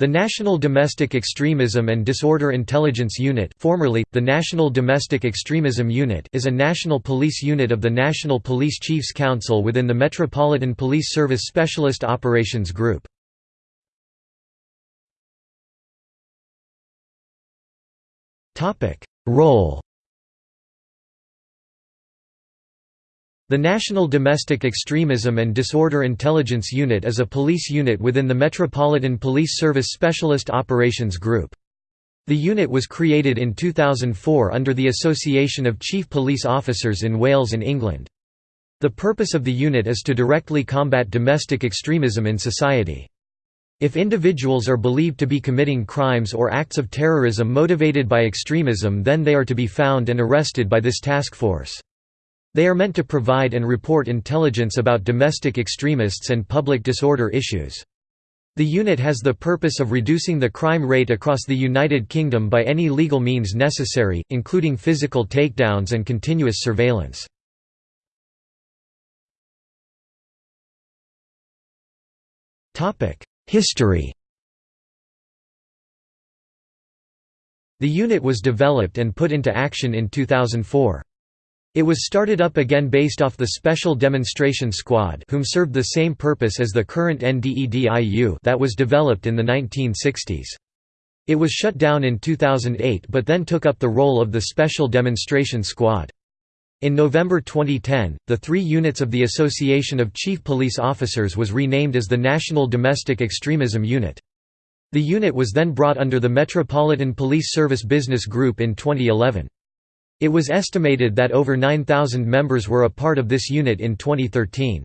The National Domestic Extremism and Disorder Intelligence Unit formerly, the National Domestic Extremism Unit is a national police unit of the National Police Chiefs Council within the Metropolitan Police Service Specialist Operations Group. Role The National Domestic Extremism and Disorder Intelligence Unit is a police unit within the Metropolitan Police Service Specialist Operations Group. The unit was created in 2004 under the Association of Chief Police Officers in Wales and England. The purpose of the unit is to directly combat domestic extremism in society. If individuals are believed to be committing crimes or acts of terrorism motivated by extremism then they are to be found and arrested by this task force. They are meant to provide and report intelligence about domestic extremists and public disorder issues. The unit has the purpose of reducing the crime rate across the United Kingdom by any legal means necessary, including physical takedowns and continuous surveillance. History The unit was developed and put into action in 2004. It was started up again based off the Special Demonstration Squad whom served the same purpose as the current NDEDIU that was developed in the 1960s. It was shut down in 2008 but then took up the role of the Special Demonstration Squad. In November 2010, the three units of the Association of Chief Police Officers was renamed as the National Domestic Extremism Unit. The unit was then brought under the Metropolitan Police Service Business Group in 2011. It was estimated that over 9,000 members were a part of this unit in 2013.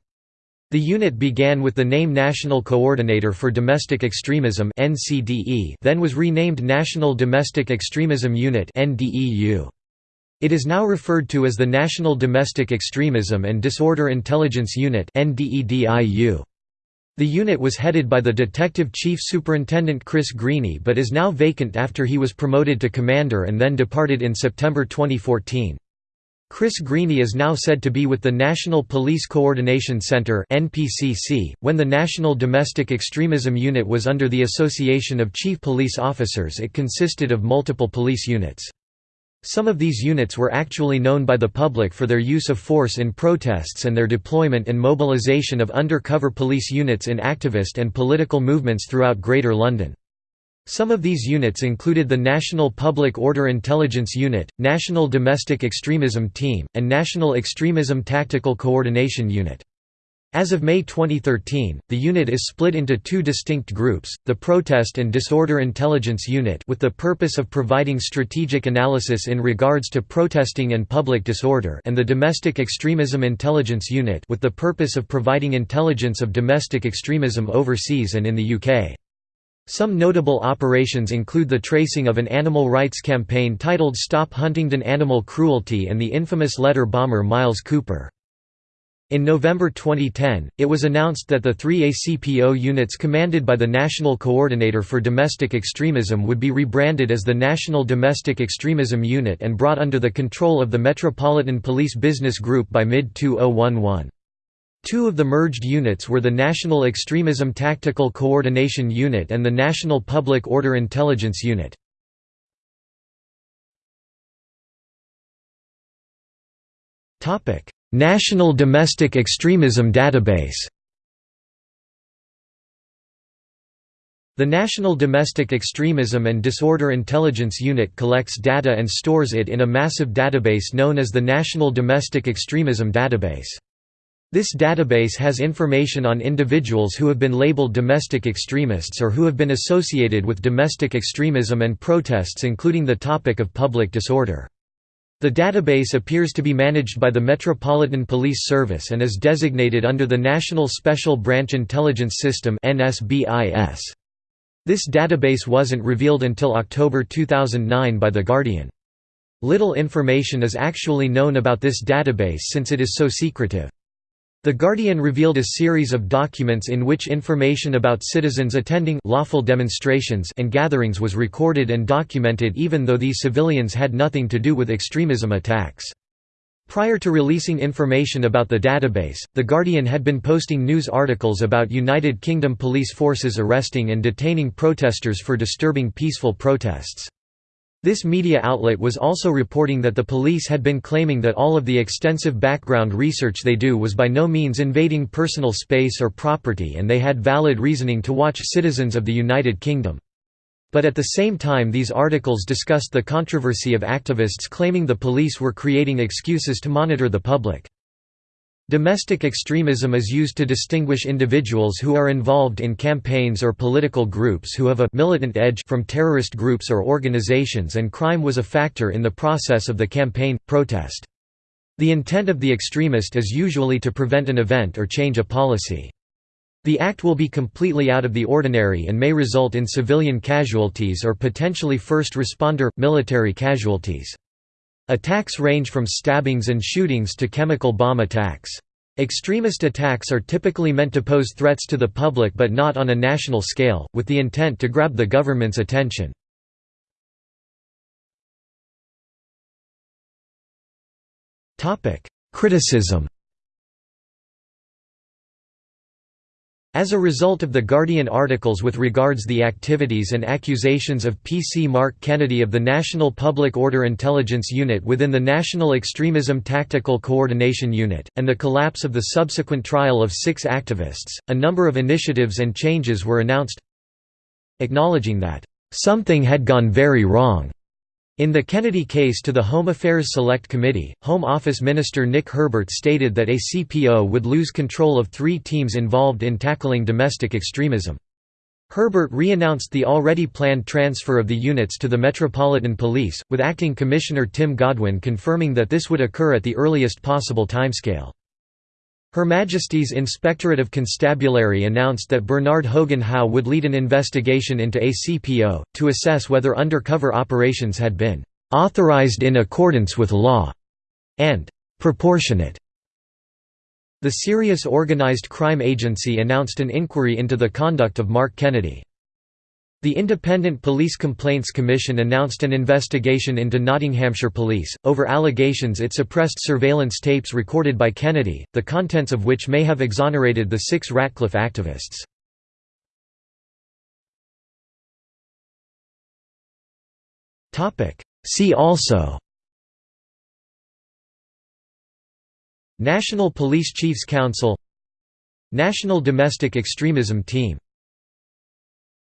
The unit began with the name National Coordinator for Domestic Extremism then was renamed National Domestic Extremism Unit It is now referred to as the National Domestic Extremism and Disorder Intelligence Unit the unit was headed by the Detective Chief Superintendent Chris Greany but is now vacant after he was promoted to commander and then departed in September 2014. Chris Greany is now said to be with the National Police Coordination Center .When the National Domestic Extremism Unit was under the Association of Chief Police Officers it consisted of multiple police units. Some of these units were actually known by the public for their use of force in protests and their deployment and mobilisation of undercover police units in activist and political movements throughout Greater London. Some of these units included the National Public Order Intelligence Unit, National Domestic Extremism Team, and National Extremism Tactical Coordination Unit. As of May 2013, the unit is split into two distinct groups, the Protest and Disorder Intelligence Unit with the purpose of providing strategic analysis in regards to protesting and public disorder and the Domestic Extremism Intelligence Unit with the purpose of providing intelligence of domestic extremism overseas and in the UK. Some notable operations include the tracing of an animal rights campaign titled Stop Huntingdon Animal Cruelty and the infamous letter bomber Miles Cooper. In November 2010, it was announced that the three ACPO units commanded by the National Coordinator for Domestic Extremism would be rebranded as the National Domestic Extremism Unit and brought under the control of the Metropolitan Police Business Group by mid-2011. Two of the merged units were the National Extremism Tactical Coordination Unit and the National Public Order Intelligence Unit. Topic: National Domestic Extremism Database The National Domestic Extremism and Disorder Intelligence Unit collects data and stores it in a massive database known as the National Domestic Extremism Database. This database has information on individuals who have been labeled domestic extremists or who have been associated with domestic extremism and protests including the topic of public disorder. The database appears to be managed by the Metropolitan Police Service and is designated under the National Special Branch Intelligence System This database wasn't revealed until October 2009 by The Guardian. Little information is actually known about this database since it is so secretive. The Guardian revealed a series of documents in which information about citizens attending lawful demonstrations and gatherings was recorded and documented even though these civilians had nothing to do with extremism attacks. Prior to releasing information about the database, The Guardian had been posting news articles about United Kingdom police forces arresting and detaining protesters for disturbing peaceful protests. This media outlet was also reporting that the police had been claiming that all of the extensive background research they do was by no means invading personal space or property and they had valid reasoning to watch citizens of the United Kingdom. But at the same time these articles discussed the controversy of activists claiming the police were creating excuses to monitor the public. Domestic extremism is used to distinguish individuals who are involved in campaigns or political groups who have a militant edge from terrorist groups or organizations and crime was a factor in the process of the campaign, protest. The intent of the extremist is usually to prevent an event or change a policy. The act will be completely out of the ordinary and may result in civilian casualties or potentially first responder, military casualties. Attacks range from stabbings and shootings to chemical bomb attacks. Extremist attacks are typically meant to pose threats to the public but not on a national scale, with the intent to grab the government's attention. Criticism As a result of the Guardian articles with regards the activities and accusations of PC Mark Kennedy of the National Public Order Intelligence Unit within the National Extremism Tactical Coordination Unit, and the collapse of the subsequent trial of six activists, a number of initiatives and changes were announced acknowledging that, "...something had gone very wrong." In the Kennedy case to the Home Affairs Select Committee, Home Office Minister Nick Herbert stated that ACPO would lose control of three teams involved in tackling domestic extremism. Herbert re-announced the already planned transfer of the units to the Metropolitan Police, with Acting Commissioner Tim Godwin confirming that this would occur at the earliest possible timescale. Her Majesty's Inspectorate of Constabulary announced that Bernard Hogan Howe would lead an investigation into ACPO, to assess whether undercover operations had been "...authorized in accordance with law", and "...proportionate". The Serious Organized Crime Agency announced an inquiry into the conduct of Mark Kennedy. The Independent Police Complaints Commission announced an investigation into Nottinghamshire Police, over allegations it suppressed surveillance tapes recorded by Kennedy, the contents of which may have exonerated the six Ratcliffe activists. See also National Police Chiefs Council National Domestic Extremism Team